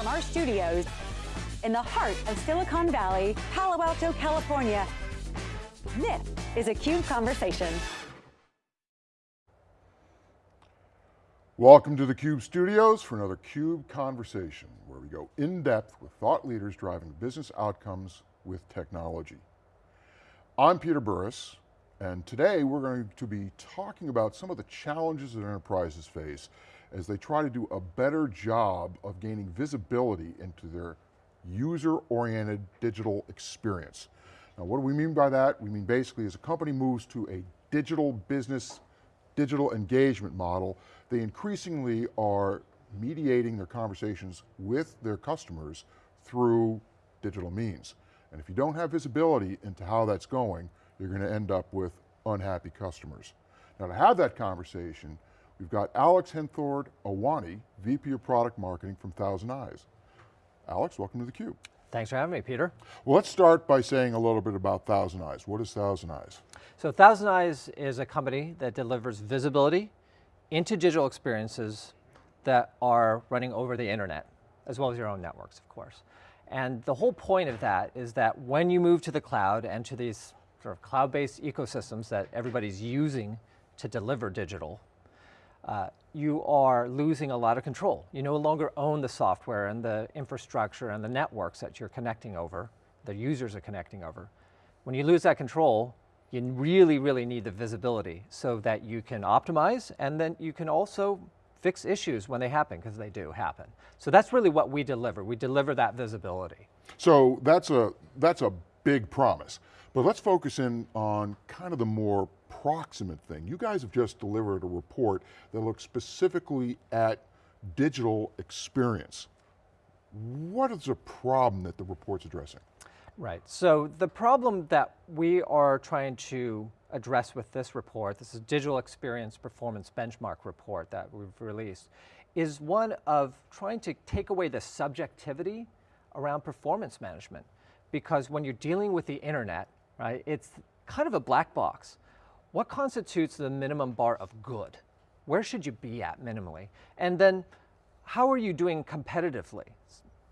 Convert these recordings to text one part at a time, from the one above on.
from our studios in the heart of Silicon Valley, Palo Alto, California. This is a CUBE Conversation. Welcome to the CUBE studios for another CUBE Conversation, where we go in depth with thought leaders driving business outcomes with technology. I'm Peter Burris, and today we're going to be talking about some of the challenges that enterprises face as they try to do a better job of gaining visibility into their user-oriented digital experience. Now what do we mean by that? We mean basically as a company moves to a digital business, digital engagement model, they increasingly are mediating their conversations with their customers through digital means. And if you don't have visibility into how that's going, you're going to end up with unhappy customers. Now to have that conversation, we've got Alex Henthord Awani, VP of Product Marketing from Thousand Eyes. Alex, welcome to theCUBE. Thanks for having me, Peter. Well, let's start by saying a little bit about Thousand Eyes. What is Thousand Eyes? So Thousand Eyes is a company that delivers visibility into digital experiences that are running over the internet, as well as your own networks, of course. And the whole point of that is that when you move to the cloud and to these sort of cloud-based ecosystems that everybody's using to deliver digital, uh, you are losing a lot of control. You no longer own the software and the infrastructure and the networks that you're connecting over, the users are connecting over. When you lose that control, you really, really need the visibility so that you can optimize and then you can also fix issues when they happen, because they do happen. So that's really what we deliver. We deliver that visibility. So that's a, that's a big promise. But let's focus in on kind of the more proximate thing. You guys have just delivered a report that looks specifically at digital experience. What is the problem that the report's addressing? Right, so the problem that we are trying to address with this report, this is Digital Experience Performance Benchmark report that we've released, is one of trying to take away the subjectivity around performance management. Because when you're dealing with the internet, right, it's kind of a black box. What constitutes the minimum bar of good? Where should you be at minimally? And then how are you doing competitively?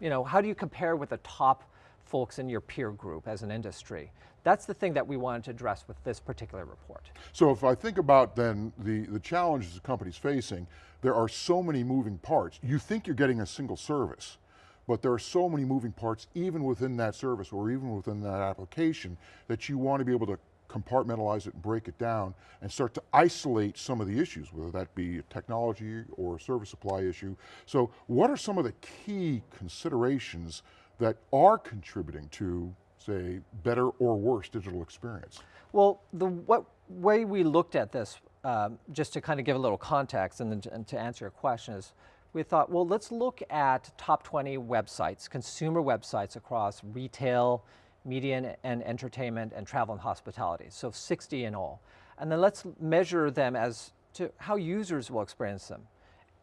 You know, how do you compare with the top folks in your peer group as an industry? That's the thing that we wanted to address with this particular report. So if I think about then the, the challenges the company's facing, there are so many moving parts. You think you're getting a single service, but there are so many moving parts even within that service or even within that application that you want to be able to compartmentalize it and break it down and start to isolate some of the issues, whether that be a technology or a service supply issue. So what are some of the key considerations that are contributing to say, better or worse digital experience? Well, the what way we looked at this, um, just to kind of give a little context and, then, and to answer your question is, we thought, well, let's look at top 20 websites, consumer websites across retail, media and entertainment, and travel and hospitality, so 60 in all. And then let's measure them as to how users will experience them.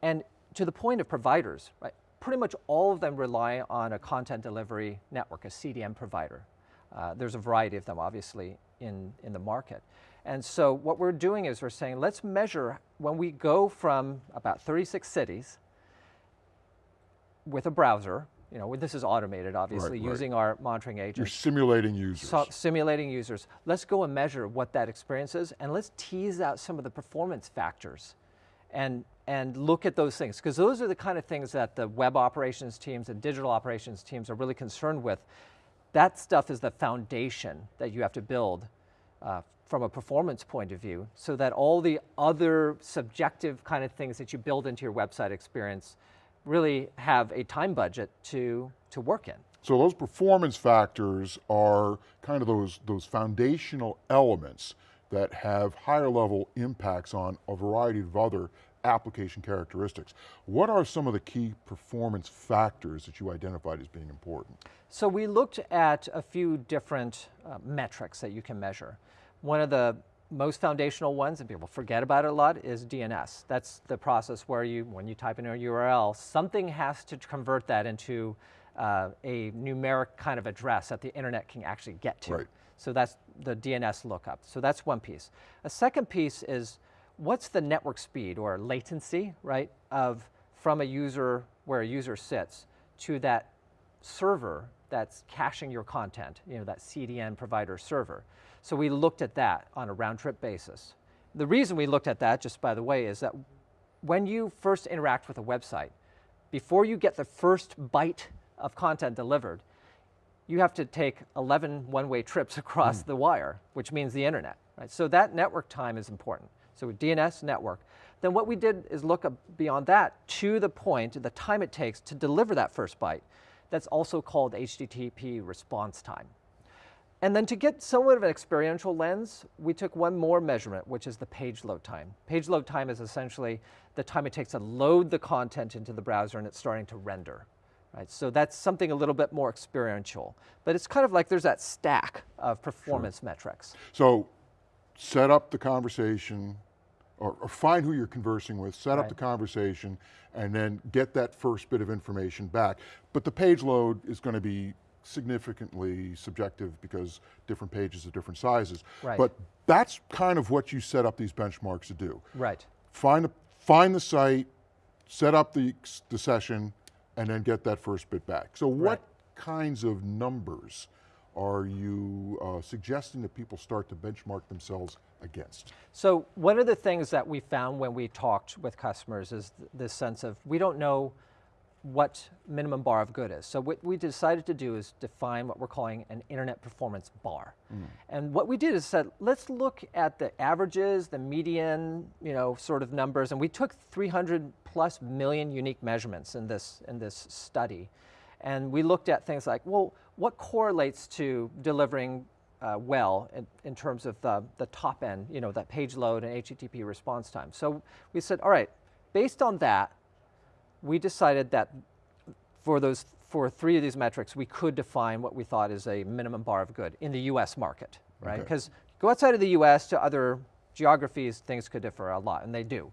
And to the point of providers, right, pretty much all of them rely on a content delivery network, a CDN provider. Uh, there's a variety of them, obviously, in, in the market. And so what we're doing is we're saying, let's measure when we go from about 36 cities with a browser, you know, this is automated, obviously, right, right. using our monitoring agent. You're simulating users. So, simulating users. Let's go and measure what that experience is, and let's tease out some of the performance factors and, and look at those things, because those are the kind of things that the web operations teams and digital operations teams are really concerned with that stuff is the foundation that you have to build uh, from a performance point of view so that all the other subjective kind of things that you build into your website experience really have a time budget to, to work in. So those performance factors are kind of those, those foundational elements that have higher level impacts on a variety of other application characteristics. What are some of the key performance factors that you identified as being important? So we looked at a few different uh, metrics that you can measure. One of the most foundational ones, and people forget about it a lot, is DNS. That's the process where you, when you type in a URL, something has to convert that into uh, a numeric kind of address that the internet can actually get to. Right. So that's the DNS lookup. So that's one piece. A second piece is what's the network speed or latency, right, of from a user where a user sits to that server that's caching your content, you know, that CDN provider server. So we looked at that on a round trip basis. The reason we looked at that, just by the way, is that when you first interact with a website, before you get the first byte of content delivered, you have to take 11 one-way trips across mm. the wire, which means the internet. Right? So that network time is important. So with DNS network. Then what we did is look beyond that to the point, the time it takes to deliver that first byte. That's also called HTTP response time. And then to get somewhat of an experiential lens, we took one more measurement, which is the page load time. Page load time is essentially the time it takes to load the content into the browser and it's starting to render. Right? So that's something a little bit more experiential. But it's kind of like there's that stack of performance sure. metrics. So set up the conversation, or, or, find who you're conversing with, set right. up the conversation, and then get that first bit of information back. But the page load is going to be significantly subjective because different pages are different sizes. Right. But that's kind of what you set up these benchmarks to do. Right. Find, a, find the site, set up the, the session, and then get that first bit back. So what right. kinds of numbers are you uh, suggesting that people start to benchmark themselves against? So one of the things that we found when we talked with customers is th this sense of we don't know what minimum bar of good is. So what we decided to do is define what we're calling an internet performance bar. Mm. And what we did is said, let's look at the averages, the median, you know, sort of numbers, and we took 300 plus million unique measurements in this, in this study. And we looked at things like, well, what correlates to delivering uh, well in, in, terms of the, the top end, you know, that page load and HTTP response time. So we said, all right, based on that, we decided that for those for three of these metrics, we could define what we thought is a minimum bar of good in the US market, right? Because okay. go outside of the US to other geographies, things could differ a lot, and they do.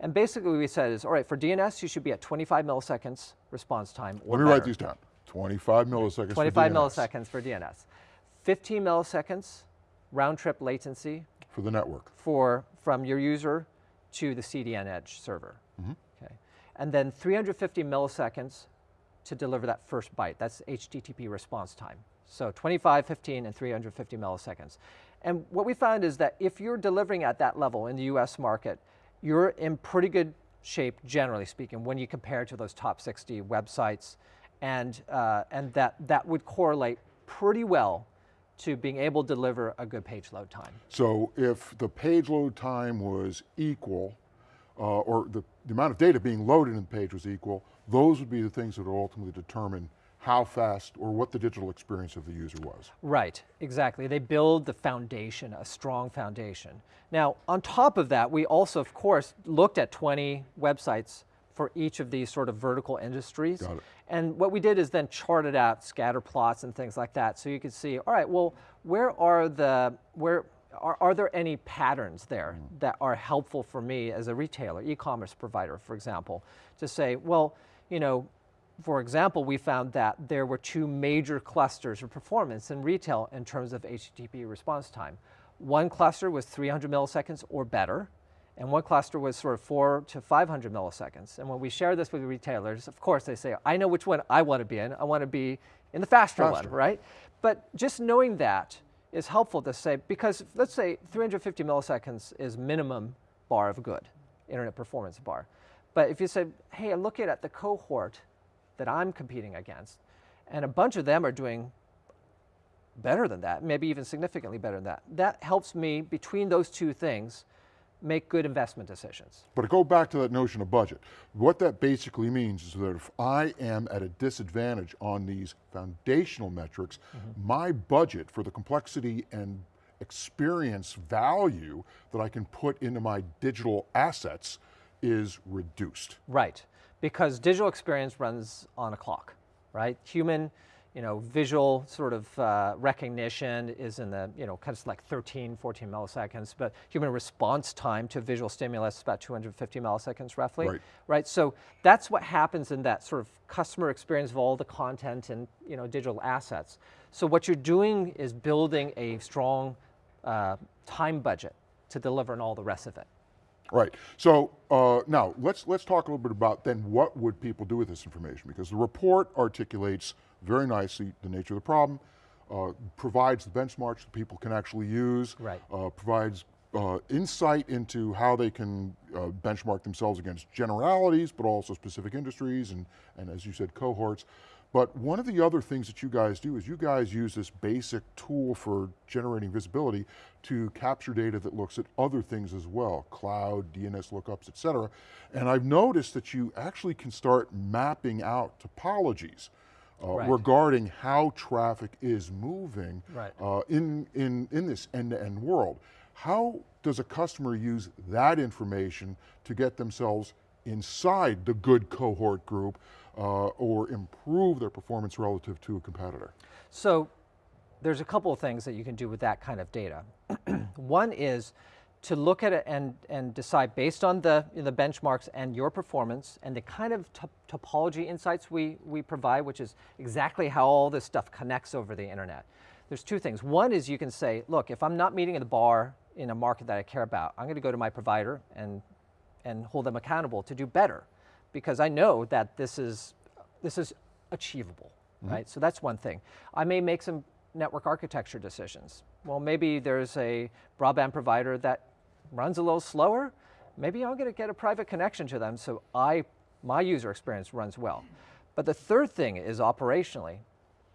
And basically we said is, all right, for DNS, you should be at 25 milliseconds response time Let me better. write these down. 25 milliseconds 25 for milliseconds for DNS. 15 milliseconds round trip latency. For the network. For, from your user to the CDN edge server. Mm -hmm and then 350 milliseconds to deliver that first byte. That's HTTP response time. So 25, 15, and 350 milliseconds. And what we found is that if you're delivering at that level in the US market, you're in pretty good shape, generally speaking, when you compare to those top 60 websites. And, uh, and that, that would correlate pretty well to being able to deliver a good page load time. So if the page load time was equal uh, or the, the amount of data being loaded in the page was equal, those would be the things that would ultimately determine how fast or what the digital experience of the user was. Right, exactly. They build the foundation, a strong foundation. Now, on top of that, we also, of course, looked at 20 websites for each of these sort of vertical industries. And what we did is then charted out scatter plots and things like that. So you could see, all right, well, where are the, where, are, are there any patterns there mm. that are helpful for me as a retailer, e-commerce provider, for example, to say, well, you know, for example, we found that there were two major clusters of performance in retail in terms of HTTP response time. One cluster was 300 milliseconds or better, and one cluster was sort of four to 500 milliseconds. And when we share this with retailers, of course they say, I know which one I want to be in. I want to be in the faster, faster. one, right? But just knowing that is helpful to say, because let's say 350 milliseconds is minimum bar of good, internet performance bar. But if you say, hey, I'm looking at the cohort that I'm competing against, and a bunch of them are doing better than that, maybe even significantly better than that, that helps me between those two things make good investment decisions. But to go back to that notion of budget, what that basically means is that if I am at a disadvantage on these foundational metrics, mm -hmm. my budget for the complexity and experience value that I can put into my digital assets is reduced. Right, because digital experience runs on a clock, right? Human, you know, visual sort of uh, recognition is in the, you know, kind of like 13, 14 milliseconds, but human response time to visual stimulus is about 250 milliseconds roughly, right. right? So that's what happens in that sort of customer experience of all the content and, you know, digital assets. So what you're doing is building a strong uh, time budget to deliver and all the rest of it. Right, so uh, now let's, let's talk a little bit about then what would people do with this information because the report articulates very nicely the nature of the problem, uh, provides the benchmarks that people can actually use, Right. uh, provides uh, insight into how they can uh, benchmark themselves against generalities, but also specific industries and, and as you said, cohorts. But one of the other things that you guys do is you guys use this basic tool for generating visibility to capture data that looks at other things as well, cloud, DNS lookups, et cetera. And I've noticed that you actually can start mapping out topologies uh, Right. regarding how traffic is moving Right. uh, in, in, in this end-to-end world. How does a customer use that information to get themselves inside the good cohort group uh, or improve their performance relative to a competitor? So there's a couple of things that you can do with that kind of data. One is to look at it and, and decide based on the, the benchmarks and your performance and the kind of top- topology insights we, we provide, which is exactly how all this stuff connects over the internet. There's two things. One is you can say, look, if I'm not meeting in the bar in a market that I care about, I'm going to go to my provider and, and hold them accountable to do better because I know that this is, this is achievable, mm-hmm. right? So that's one thing. I may make some network architecture decisions. Well, maybe there's a broadband provider that runs a little slower. Maybe I'm going to get a private connection to them so I, my user experience runs well. But the third thing is operationally,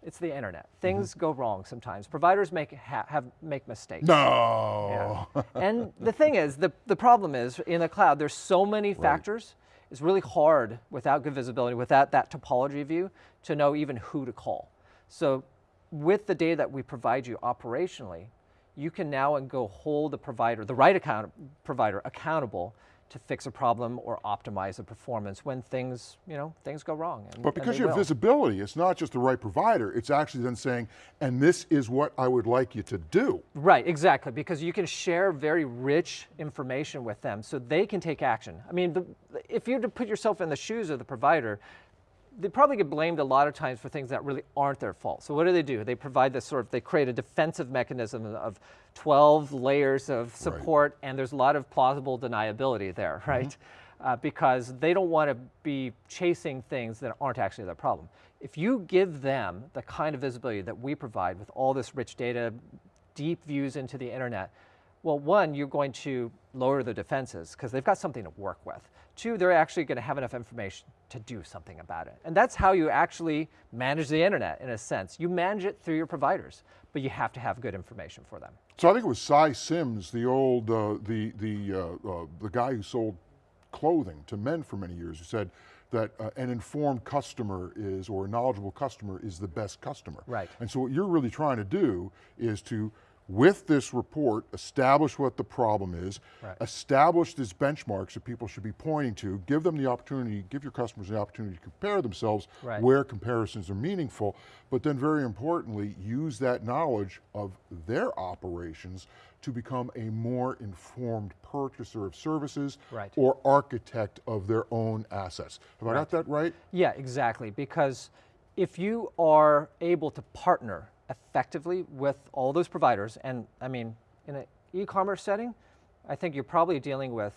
it's the internet. Mm-hmm. Things go wrong sometimes. Providers make, ha- have, make mistakes. No. Yeah. and the thing is, the, the problem is in the cloud, there's so many factors. It's really hard without good visibility, without that topology view, to know even who to call. So with the data that we provide you operationally, you can now and go hold the provider, the right account provider accountable to fix a problem or optimize the performance when things, you know, things go wrong. and- But because you have will. visibility, it's not just the right provider, it's actually then saying, and this is what I would like you to do. Right, exactly, because you can share very rich information with them so they can take action. I mean, the, if you were to put yourself in the shoes of the provider, they probably get blamed a lot of times for things that really aren't their fault. So what do they do? They provide this sort of, they create a defensive mechanism of 12 layers of support, and there's a lot of plausible deniability there, right? Uh, because they don't want to be chasing things that aren't actually their problem. If you give them the kind of visibility that we provide with all this rich data, deep views into the internet, well, one, you're going to lower the defenses because they've got something to work with. Two, they're actually going to have enough information to do something about it. And that's how you actually manage the internet in a sense. You manage it through your providers, but you have to have good information for them. So I think it was Sy Syms, the old, uh, the, the, uh, uh, the guy who sold clothing to men for many years, who said that uh, an informed customer is, or a knowledgeable customer is the best customer. Right. And so what you're really trying to do is to, with this report, establish what the problem is, Right. establish these benchmarks that people should be pointing to, give them the opportunity, give your customers the opportunity to compare themselves Right. where comparisons are meaningful, but then very importantly, use that knowledge of their operations to become a more informed purchaser of services Right. or architect of their own assets. Have I got that right? Yeah, exactly. Because if you are able to partner effectively with all those providers, and I mean, in an e-commerce setting, I think you're probably dealing with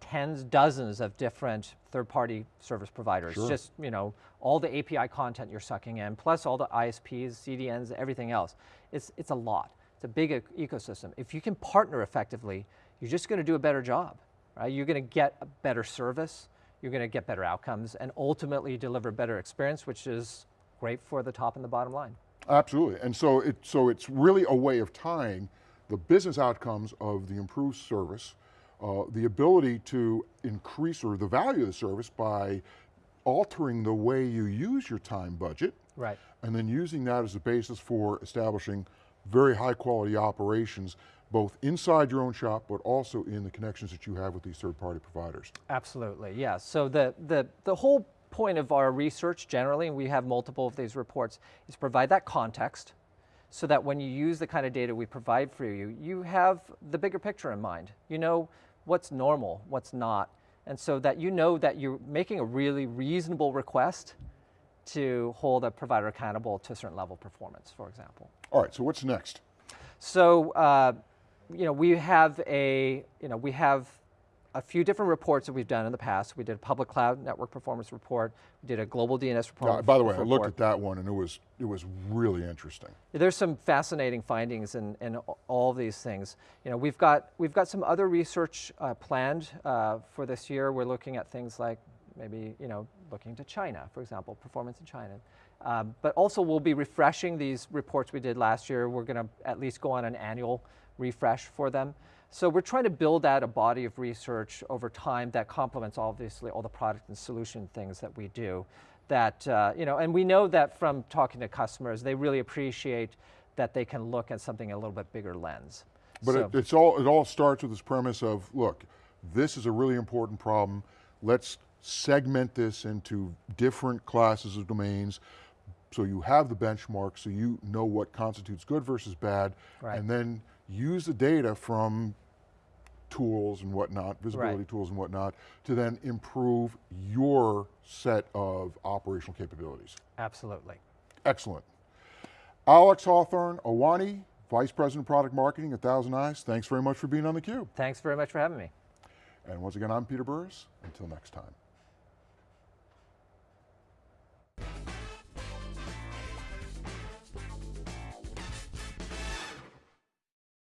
tens, dozens of different third-party service providers. Sure. Just you know, all the API content you're sucking in, plus all the ISPs, CDNs, everything else. It's it's a lot. It's a big e- ecosystem. If you can partner effectively, you're just going to do a better job, right? You're going to get a better service. You're going to get better outcomes, and ultimately deliver better experience, which is great for the top and the bottom line. Absolutely, and so, it, so it's really a way of tying the business outcomes of the improved service, uh, the ability to increase or the value of the service by altering the way you use your time budget, Right. and then using that as a basis for establishing very high quality operations, both inside your own shop, but also in the connections that you have with these third party providers. Absolutely, yeah. So the, the, the whole point of our research generally, and we have multiple of these reports, is provide that context so that when you use the kind of data we provide for you, you have the bigger picture in mind. You know what's normal, what's not, and so that you know that you're making a really reasonable request to hold a provider accountable to a certain level of performance, for example. All right, so what's next? So, uh, you know, we have a, you know, we have a few different reports that we've done in the past. We did a public cloud network performance report. We did a global DNS report. Uh, by the way, I looked at that one and it was, it was really interesting. There's some fascinating findings in, in all these things. You know, we've got, we've got some other research uh, planned uh, for this year. We're looking at things like maybe, you know, looking to China, for example, performance in China. Um, but also we'll be refreshing these reports we did last year. We're going to at least go on an annual refresh for them. So we're trying to build out a body of research over time that complements obviously all the product and solution things that we do. That, uh, you know, and we know that from talking to customers, they really appreciate that they can look at something a little bit bigger lens. But So- it, it's all, it all starts with this premise of, look, this is a really important problem. Let's segment this into different classes of domains so you have the benchmark so you know what constitutes good versus bad Right. and then use the data from tools and whatnot, visibility Right. tools and whatnot, to then improve your set of operational capabilities. Absolutely. Excellent. Alex Henthorn-Iwane, Vice President of Product Marketing at Thousand Eyes, thanks very much for being on theCUBE. Thanks very much for having me. And once again, I'm Peter Burris. Until next time.